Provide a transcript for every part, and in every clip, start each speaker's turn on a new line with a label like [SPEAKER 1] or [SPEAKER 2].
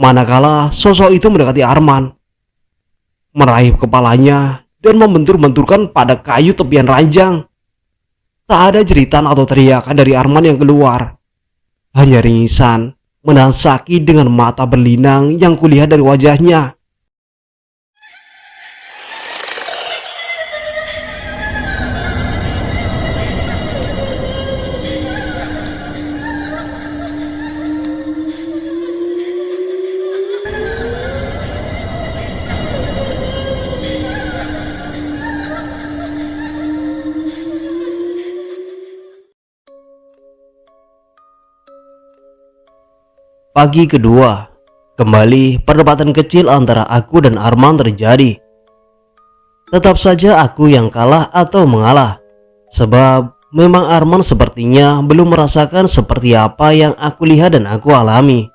[SPEAKER 1] Manakala sosok itu mendekati Arman, meraih kepalanya dan membentur-benturkan pada kayu tepian ranjang. Tak ada jeritan atau teriakan dari Arman yang keluar. Hanya ringisan menahan sakit dengan mata berlinang yang kulihat dari wajahnya. Pagi kedua, kembali perdebatan kecil antara aku dan Arman terjadi. Tetap saja aku yang kalah atau mengalah, sebab memang Arman sepertinya belum merasakan seperti apa yang aku lihat dan aku alami.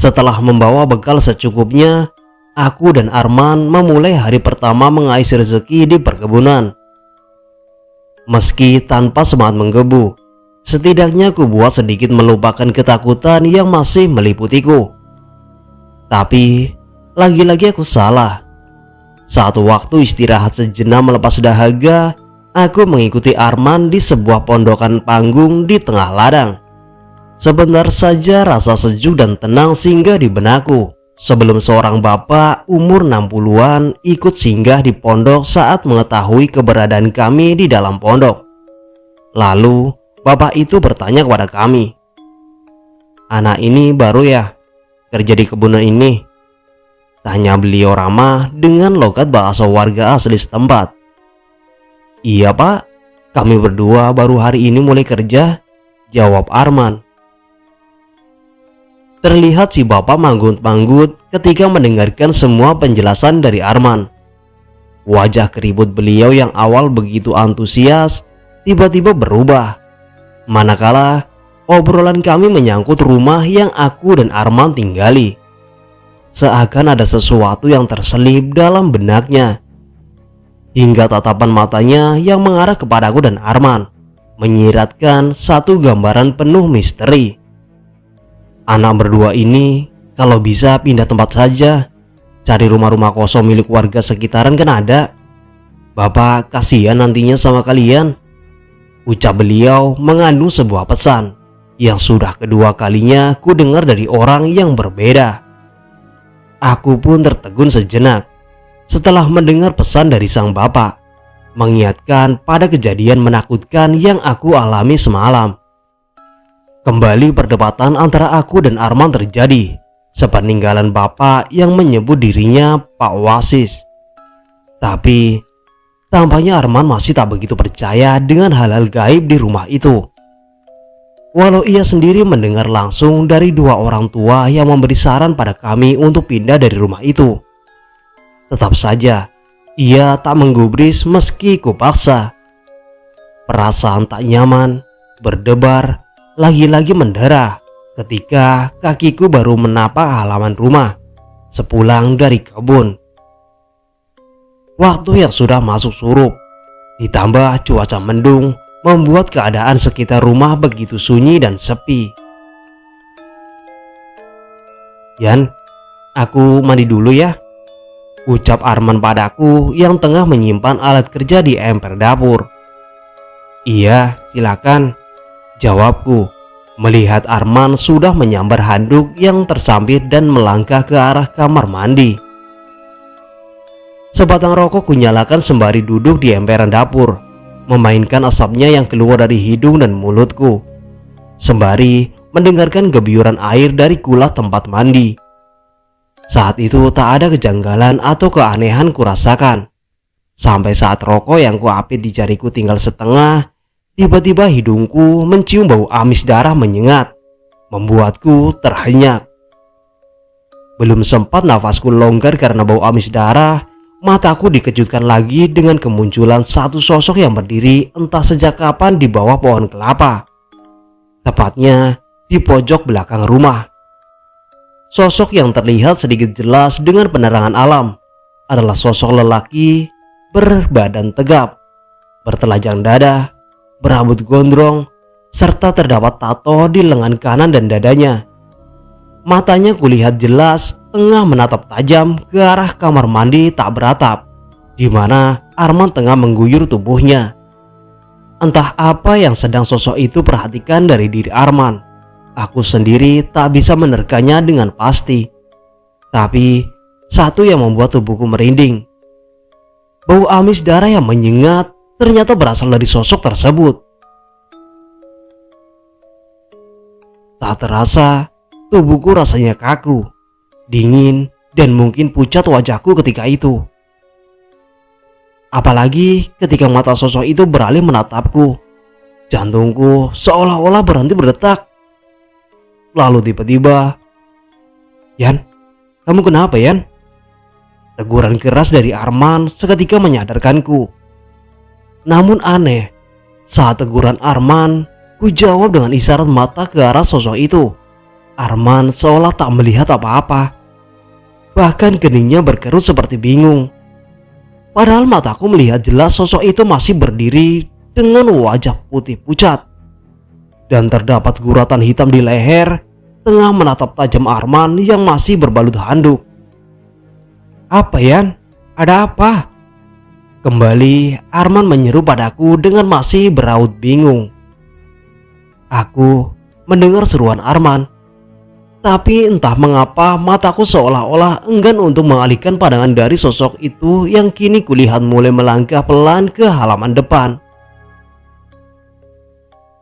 [SPEAKER 1] Setelah membawa bekal secukupnya, aku dan Arman memulai hari pertama mengais rezeki di perkebunan. Meski tanpa semangat menggebu, Setidaknya aku buat sedikit melupakan ketakutan yang masih meliputiku. Tapi, lagi-lagi aku salah. Saat waktu istirahat sejenak melepas dahaga, aku mengikuti Arman di sebuah pondokan panggung di tengah ladang. Sebentar saja rasa sejuk dan tenang singgah di benakku sebelum seorang bapak umur 60-an ikut singgah di pondok saat mengetahui keberadaan kami di dalam pondok. Lalu Bapak itu bertanya kepada kami, Anak ini baru ya kerja di kebunan ini? Tanya beliau ramah dengan logat bahasa warga asli setempat. Iya pak, kami berdua baru hari ini mulai kerja, jawab Arman. Terlihat si bapak manggut-manggut ketika mendengarkan semua penjelasan dari Arman. Wajah keribut beliau yang awal begitu antusias tiba-tiba berubah manakala obrolan kami menyangkut rumah yang aku dan Arman tinggali. Seakan ada sesuatu yang terselip dalam benaknya. Hingga tatapan matanya yang mengarah kepadaku dan Arman menyiratkan satu gambaran penuh misteri. Anak berdua ini kalau bisa pindah tempat saja, cari rumah-rumah kosong milik warga sekitaran kan ada. Bapak kasihan nantinya sama kalian. Ucap beliau mengandung sebuah pesan yang sudah kedua kalinya ku dengar dari orang yang berbeda. Aku pun tertegun sejenak setelah mendengar pesan dari sang bapak mengingatkan pada kejadian menakutkan yang aku alami semalam. Kembali perdebatan antara aku dan Arman terjadi sepeninggalan bapak yang menyebut dirinya Pak Wasis. Tapi Tampaknya Arman masih tak begitu percaya dengan hal-hal gaib di rumah itu. Walau ia sendiri mendengar langsung dari dua orang tua yang memberi saran pada kami untuk pindah dari rumah itu. Tetap saja, ia tak menggubris meski kupaksa. Perasaan tak nyaman, berdebar, lagi-lagi mendarah ketika kakiku baru menapak halaman rumah sepulang dari kebun. Waktu yang sudah masuk surup, ditambah cuaca mendung, membuat keadaan sekitar rumah begitu sunyi dan sepi. Yan, aku mandi dulu ya. Ucap Arman padaku yang tengah menyimpan alat kerja di emper dapur. Iya, silakan. Jawabku, melihat Arman sudah menyambar handuk yang tersambit dan melangkah ke arah kamar mandi. Sebatang rokok kunyalakan sembari duduk di emperan dapur, memainkan asapnya yang keluar dari hidung dan mulutku. Sembari mendengarkan gebiuran air dari kulah tempat mandi. Saat itu tak ada kejanggalan atau keanehan kurasakan. Sampai saat rokok yang kuapit di jariku tinggal setengah, tiba-tiba hidungku mencium bau amis darah menyengat, membuatku terhenyak. Belum sempat nafasku longgar karena bau amis darah, Mataku dikejutkan lagi dengan kemunculan satu sosok yang berdiri entah sejak kapan di bawah pohon kelapa. Tepatnya di pojok belakang rumah. Sosok yang terlihat sedikit jelas dengan penerangan alam adalah sosok lelaki berbadan tegap, bertelanjang dada, berambut gondrong, serta terdapat tato di lengan kanan dan dadanya. Matanya kulihat jelas tengah menatap tajam ke arah kamar mandi tak beratap, di mana Arman tengah mengguyur tubuhnya. Entah apa yang sedang sosok itu perhatikan dari diri Arman. Aku sendiri tak bisa menerkanya dengan pasti. Tapi satu yang membuat tubuhku merinding. Bau amis darah yang menyengat ternyata berasal dari sosok tersebut. Tak terasa, tubuhku rasanya kaku, dingin, dan mungkin pucat wajahku ketika itu. Apalagi ketika mata sosok itu beralih menatapku. Jantungku seolah-olah berhenti berdetak. Lalu tiba-tiba, Yan, kamu kenapa Yan? Teguran keras dari Arman seketika menyadarkanku. Namun aneh, saat teguran Arman, ku jawab dengan isyarat mata ke arah sosok itu. Arman seolah tak melihat apa-apa. Bahkan keningnya berkerut seperti bingung. Padahal mataku melihat jelas sosok itu masih berdiri dengan wajah putih pucat. Dan terdapat guratan hitam di leher tengah menatap tajam Arman yang masih berbalut handuk. Apa Yan? Ada apa? Kembali Arman menyeru padaku dengan masih beraut bingung. Aku mendengar seruan Arman tapi entah mengapa mataku seolah-olah enggan untuk mengalihkan pandangan dari sosok itu yang kini kulihat mulai melangkah pelan ke halaman depan.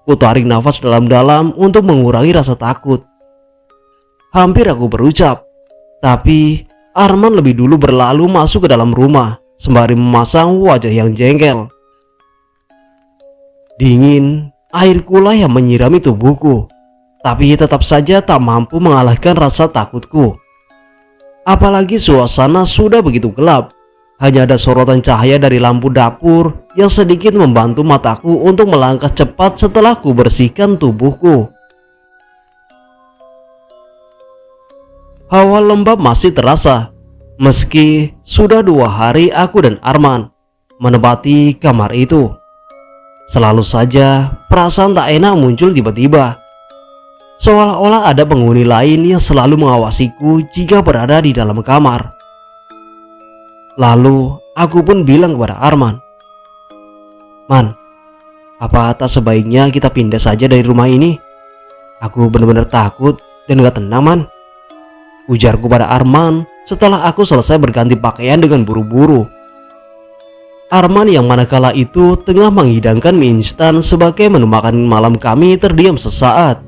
[SPEAKER 1] Ku tarik nafas dalam-dalam untuk mengurangi rasa takut. Hampir aku berucap, tapi Arman lebih dulu berlalu masuk ke dalam rumah sembari memasang wajah yang jengkel. Dingin, air kula yang menyirami tubuhku tapi tetap saja tak mampu mengalahkan rasa takutku. Apalagi suasana sudah begitu gelap, hanya ada sorotan cahaya dari lampu dapur yang sedikit membantu mataku untuk melangkah cepat setelah ku bersihkan tubuhku. Hawa lembab masih terasa, meski sudah dua hari aku dan Arman menempati kamar itu. Selalu saja perasaan tak enak muncul tiba-tiba Seolah-olah ada penghuni lain yang selalu mengawasiku jika berada di dalam kamar. Lalu aku pun bilang kepada Arman, Man, apa tak sebaiknya kita pindah saja dari rumah ini? Aku benar-benar takut dan gak tenang man. Ujarku pada Arman setelah aku selesai berganti pakaian dengan buru-buru. Arman yang manakala itu tengah menghidangkan mie instan sebagai menu makan malam kami terdiam sesaat.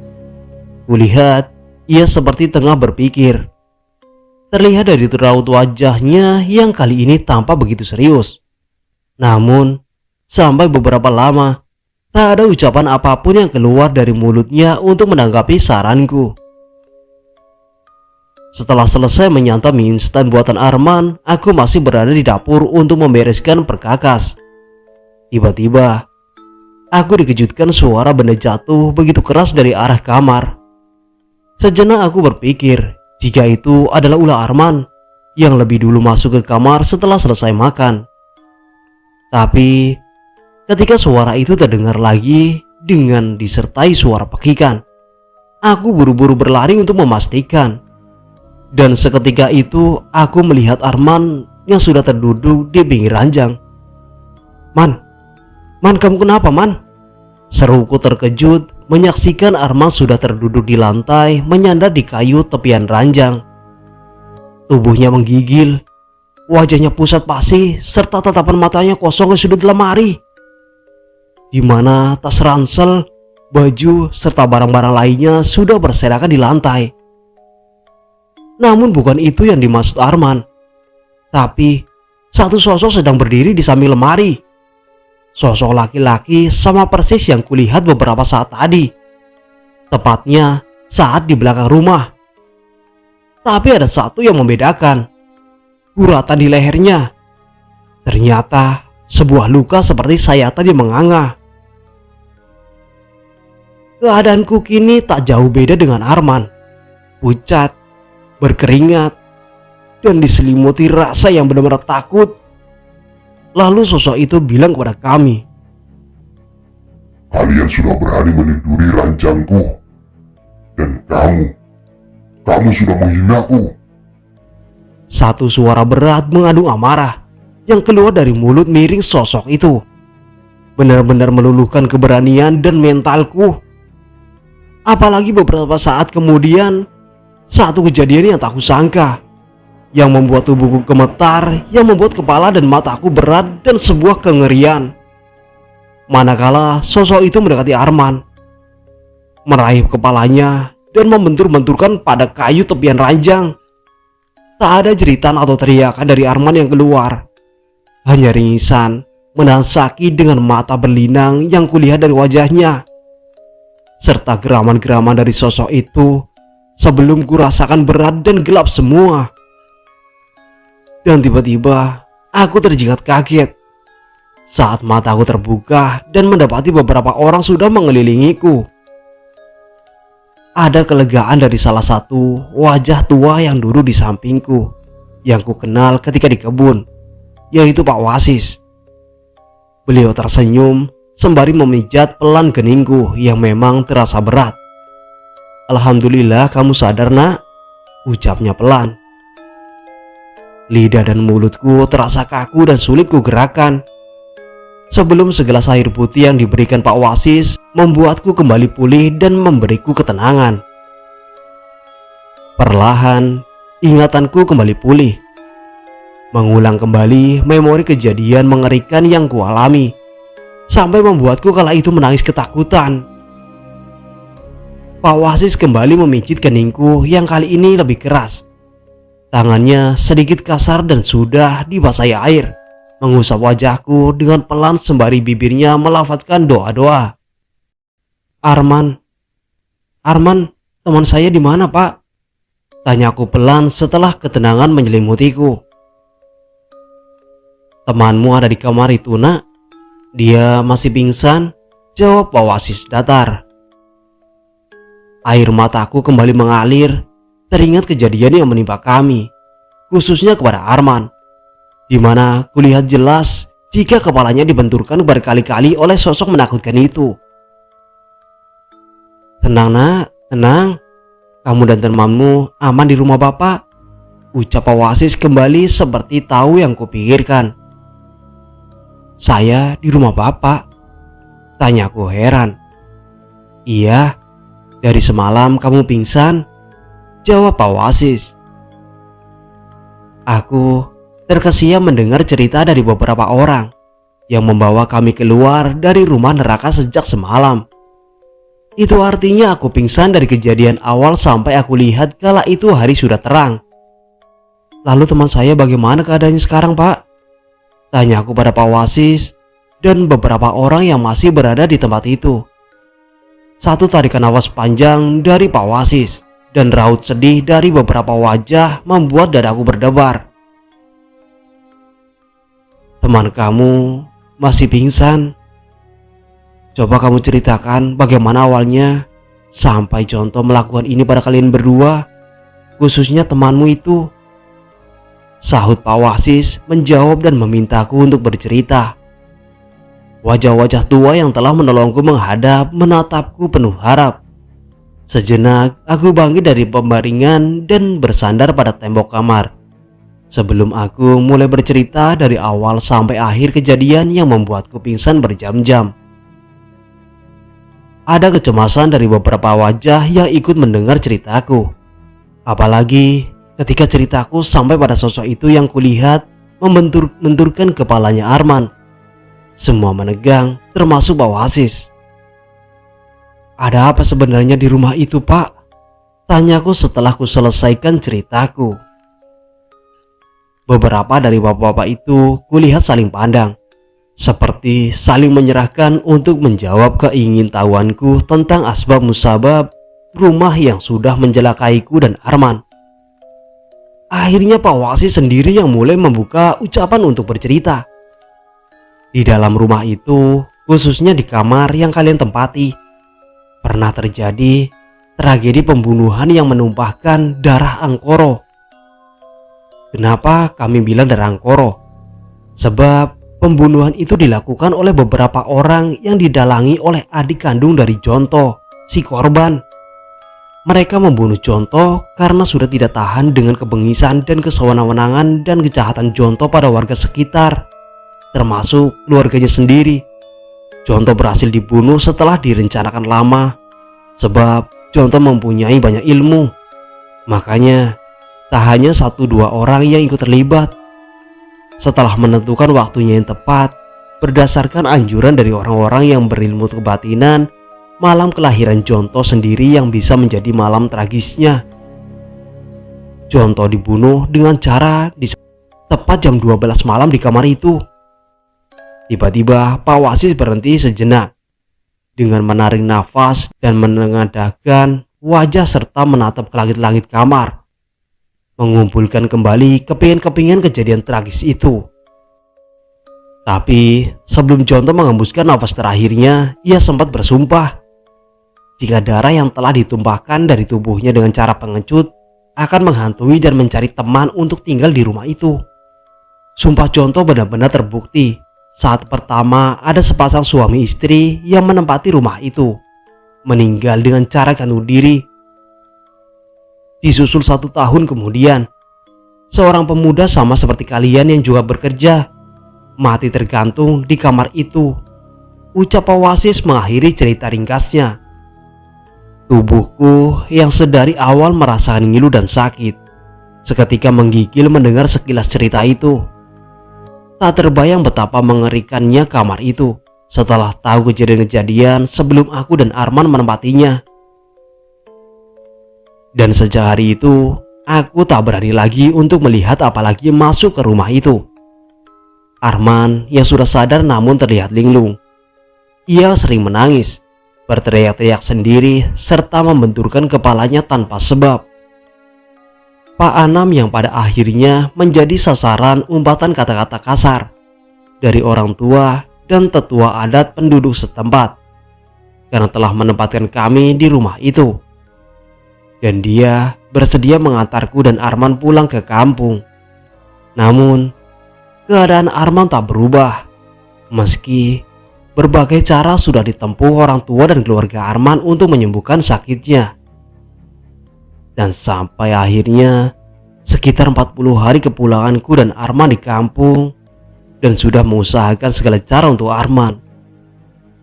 [SPEAKER 1] Kulihat ia seperti tengah berpikir. Terlihat dari raut wajahnya yang kali ini tampak begitu serius. Namun, sampai beberapa lama, tak ada ucapan apa pun yang keluar dari mulutnya untuk menanggapi saranku. Setelah selesai menyantap mie instan buatan Arman, aku masih berada di dapur untuk membereskan perkakas. Tiba-tiba, aku dikejutkan suara benda jatuh begitu keras dari arah kamar. Sejenak aku berpikir jika itu adalah ulah Arman yang lebih dulu masuk ke kamar setelah selesai makan. Tapi ketika suara itu terdengar lagi dengan disertai suara pekikan, aku buru-buru berlari untuk memastikan. Dan seketika itu aku melihat Arman yang sudah terduduk di pinggir ranjang. Man, Man kamu kenapa man? Seruku terkejut menyaksikan Arman sudah terduduk di lantai menyandar di kayu tepian ranjang. Tubuhnya menggigil, wajahnya pusat pasi serta tatapan matanya kosong ke sudut lemari. Di mana tas ransel, baju, serta barang-barang lainnya sudah berserakan di lantai. Namun bukan itu yang dimaksud Arman. Tapi satu sosok sedang berdiri di samping lemari Sosok laki-laki sama persis yang kulihat beberapa saat tadi. Tepatnya saat di belakang rumah. Tapi ada satu yang membedakan. Guratan di lehernya. Ternyata sebuah luka seperti sayatan yang menganga. Keadaanku kini tak jauh beda dengan Arman. Pucat, berkeringat, dan diselimuti rasa yang benar-benar takut Lalu sosok itu bilang kepada kami,
[SPEAKER 2] Kalian sudah berani meniduri ranjangku. Dan kamu, Kamu sudah menghinaku.
[SPEAKER 1] Satu suara berat mengandung amarah yang keluar dari mulut miring sosok itu. Benar-benar meluluhkan keberanian dan mentalku. Apalagi beberapa saat kemudian, satu kejadian yang tak kusangka. Yang membuat tubuhku gemetar, yang membuat kepala dan mataku berat dan sebuah kengerian. Manakala sosok itu mendekati Arman. Meraih kepalanya dan membentur-benturkan pada kayu tepian ranjang. Tak ada jeritan atau teriakan dari Arman yang keluar. Hanya ringisan menahan sakit dengan mata berlinang yang kulihat dari wajahnya. Serta geraman-geraman dari sosok itu sebelum kurasakan berat dan gelap semua. Dan tiba-tiba aku terjilat kaget saat mataku terbuka dan mendapati beberapa orang sudah mengelilingiku. Ada kelegaan dari salah satu wajah tua yang duduk di sampingku yang ku kenal ketika di kebun, yaitu Pak Wasis. Beliau tersenyum sembari memijat pelan geningku yang memang terasa berat. Alhamdulillah kamu sadar nak, ucapnya pelan. Lidah dan mulutku terasa kaku dan sulit ku gerakan sebelum segelas air putih yang diberikan Pak Wasis membuatku kembali pulih dan memberiku ketenangan. Perlahan, ingatanku kembali pulih. Mengulang kembali memori kejadian mengerikan yang kualami, sampai membuatku kala itu menangis ketakutan. Pak Wasis kembali memijit keningku yang kali ini lebih keras. Tangannya sedikit kasar dan sudah dibasahi air mengusap wajahku dengan pelan sembari bibirnya melafazkan doa-doa. Arman, Arman, teman saya di mana pak? Tanyaku pelan setelah ketenangan menyelimutiku. Temanmu ada di kamar itu nak? Dia masih pingsan? Jawab Pak Wasis datar. Air mataku kembali mengalir teringat kejadian yang menimpa kami, khususnya kepada Arman di mana kulihat jelas jika kepalanya dibenturkan berkali-kali oleh sosok menakutkan itu. Tenang nak, tenang. Kamu dan temanmu aman di rumah bapak. Ucap Wasis kembali seperti tahu yang kupikirkan. Saya di rumah bapak. Tanyaku heran. Iya, dari semalam kamu pingsan. Jawab Pak Wasis. Aku terkesiap mendengar cerita dari beberapa orang yang membawa kami keluar dari rumah neraka sejak semalam. Itu artinya aku pingsan dari kejadian awal sampai aku lihat kala itu hari sudah terang. Lalu teman saya bagaimana keadaannya sekarang pak? Tanya aku pada Pak Wasis dan beberapa orang yang masih berada di tempat itu. Satu tarikan nafas panjang dari Pak Wasis dan raut sedih dari beberapa wajah membuat dadaku berdebar. Teman kamu masih pingsan. Coba kamu ceritakan bagaimana awalnya sampai contoh melakukan ini pada kalian berdua, khususnya temanmu itu. Sahut Pak Wasis menjawab dan memintaku untuk bercerita. Wajah-wajah tua yang telah menolongku menghadap menatapku penuh harap. Sejenak aku bangkit dari pembaringan dan bersandar pada tembok kamar. Sebelum aku mulai bercerita dari awal sampai akhir kejadian yang membuatku pingsan berjam-jam. Ada kecemasan dari beberapa wajah yang ikut mendengar ceritaku. Apalagi ketika ceritaku sampai pada sosok itu yang kulihat membentur-benturkan kepalanya Arman. Semua menegang termasuk Pak Wasis. Ada apa sebenarnya di rumah itu pak? Tanyaku setelah ku selesaikan ceritaku. Beberapa dari bapak-bapak itu kulihat saling pandang, seperti saling menyerahkan untuk menjawab keingintahuanku tentang asbab musabab rumah yang sudah menjelakaiku dan Arman. Akhirnya Pak Wasi sendiri yang mulai membuka ucapan untuk bercerita. Di dalam rumah itu, khususnya di kamar yang kalian tempati, pernah terjadi tragedi pembunuhan yang menumpahkan darah Angkoro Kenapa kami bilang Darangkoro? Sebab pembunuhan itu dilakukan oleh beberapa orang yang didalangi oleh adik kandung dari Jonto, si korban. mereka membunuh Jonto karena sudah tidak tahan dengan kebengisan dan kesewenang-wenangan dan kejahatan Jonto pada warga sekitar, termasuk keluarganya sendiri. Jonto berhasil dibunuh setelah direncanakan lama, sebab Jonto mempunyai banyak ilmu. Makanya, tak hanya satu dua orang yang ikut terlibat. Setelah menentukan waktunya yang tepat, berdasarkan anjuran dari orang-orang yang berilmu kebatinan, malam kelahiran Jonto sendiri yang bisa menjadi malam tragisnya. Jonto dibunuh dengan cara di tepat jam 12 malam di kamar itu. Tiba-tiba Pak Wasis berhenti sejenak dengan menarik nafas dan menengadahkan wajah serta menatap ke langit-langit kamar. Mengumpulkan kembali kepingin-kepingin kejadian tragis itu. Tapi sebelum Jonto mengembuskan nafas terakhirnya, ia sempat bersumpah jika darah yang telah ditumpahkan dari tubuhnya dengan cara pengecut akan menghantui dan mencari teman untuk tinggal di rumah itu. Sumpah contoh benar-benar terbukti saat pertama ada sepasang suami istri yang menempati rumah itu meninggal dengan cara gantung diri. Disusul satu tahun kemudian, seorang pemuda sama seperti kalian yang juga bekerja mati tergantung di kamar itu. Ucap Wasis mengakhiri cerita ringkasnya. Tubuhku yang sedari awal merasakan ngilu dan sakit Seketika menggigil mendengar sekilas cerita itu Tak terbayang betapa mengerikannya kamar itu. Setelah tahu kejadian-kejadian sebelum aku dan Arman menempatinya. Dan sejak hari itu Aku tak berani lagi untuk melihat apalagi masuk ke rumah itu. Arman yang sudah sadar namun terlihat linglung. Ia sering menangis berteriak-teriak sendiri serta membenturkan kepalanya tanpa sebab. Pak Anam yang pada akhirnya menjadi sasaran umpatan kata-kata kasar dari orang tua dan tetua adat penduduk setempat karena telah menempatkan kami di rumah itu. Dan dia bersedia mengantarku dan Arman pulang ke kampung. Namun, keadaan Arman tak berubah meski Berbagai cara sudah ditempuh orang tua dan keluarga Arman untuk menyembuhkan sakitnya. Dan sampai akhirnya sekitar 40 hari kepulanganku dan Arman di kampung dan sudah mengusahakan segala cara untuk Arman.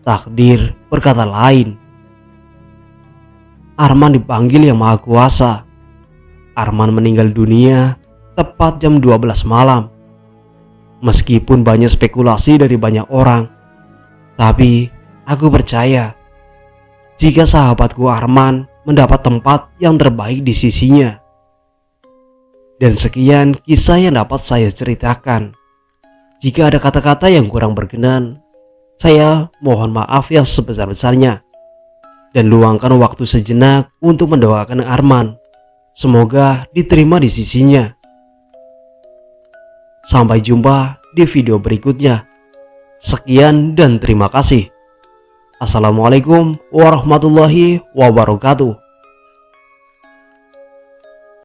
[SPEAKER 1] Takdir berkata lain. Arman dipanggil yang maha kuasa. Arman meninggal dunia tepat jam 12 malam. Meskipun banyak spekulasi dari banyak orang, tapi aku percaya jika sahabatku Arman mendapat tempat yang terbaik di sisinya. Dan sekian kisah yang dapat saya ceritakan. Jika ada kata-kata yang kurang berkenan, saya mohon maaf yang sebesar-besarnya. Dan luangkan waktu sejenak untuk mendoakan Arman. Semoga diterima di sisinya. Sampai jumpa di video berikutnya. Sekian dan terima kasih. Assalamualaikum warahmatullahi wabarakatuh.